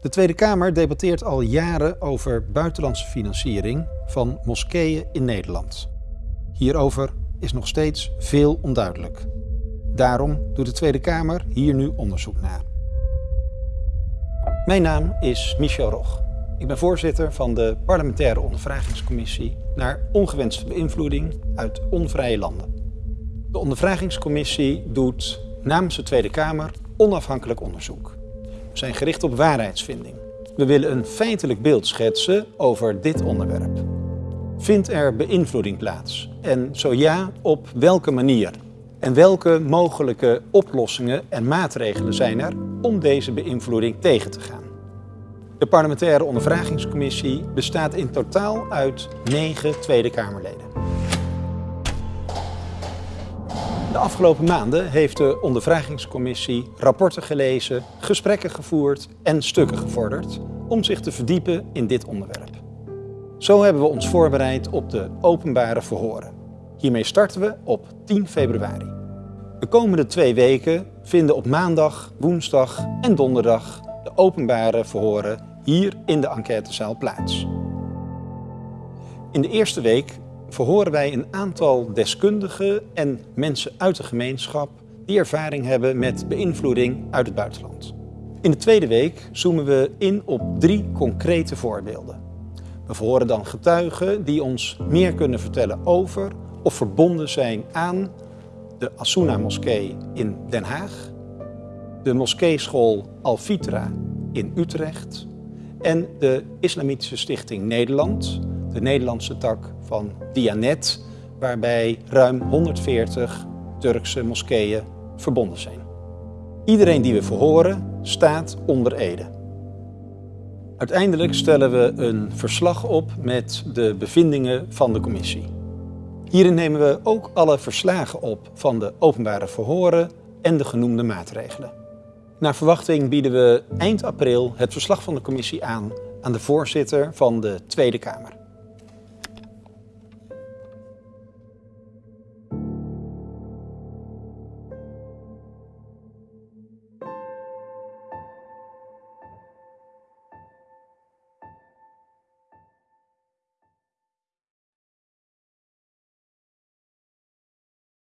De Tweede Kamer debatteert al jaren over buitenlandse financiering van moskeeën in Nederland. Hierover is nog steeds veel onduidelijk. Daarom doet de Tweede Kamer hier nu onderzoek naar. Mijn naam is Michel Rog. Ik ben voorzitter van de parlementaire ondervragingscommissie naar ongewenste beïnvloeding uit onvrije landen. De ondervragingscommissie doet namens de Tweede Kamer onafhankelijk onderzoek. Zijn gericht op waarheidsvinding. We willen een feitelijk beeld schetsen over dit onderwerp. Vindt er beïnvloeding plaats? En zo ja, op welke manier? En welke mogelijke oplossingen en maatregelen zijn er om deze beïnvloeding tegen te gaan? De parlementaire ondervragingscommissie bestaat in totaal uit negen Tweede Kamerleden. De afgelopen maanden heeft de ondervragingscommissie rapporten gelezen, gesprekken gevoerd en stukken gevorderd om zich te verdiepen in dit onderwerp. Zo hebben we ons voorbereid op de openbare verhoren. Hiermee starten we op 10 februari. De komende twee weken vinden op maandag, woensdag en donderdag de openbare verhoren hier in de enquêtezaal plaats. In de eerste week verhoren wij een aantal deskundigen en mensen uit de gemeenschap die ervaring hebben met beïnvloeding uit het buitenland. In de tweede week zoomen we in op drie concrete voorbeelden. We verhoren dan getuigen die ons meer kunnen vertellen over of verbonden zijn aan de Asuna moskee in Den Haag, de moskeeschool Al-Fitra in Utrecht en de Islamitische Stichting Nederland, de Nederlandse tak van Dianet, waarbij ruim 140 Turkse moskeeën verbonden zijn. Iedereen die we verhoren staat onder ede. Uiteindelijk stellen we een verslag op met de bevindingen van de commissie. Hierin nemen we ook alle verslagen op van de openbare verhoren en de genoemde maatregelen. Naar verwachting bieden we eind april het verslag van de commissie aan aan de voorzitter van de Tweede Kamer.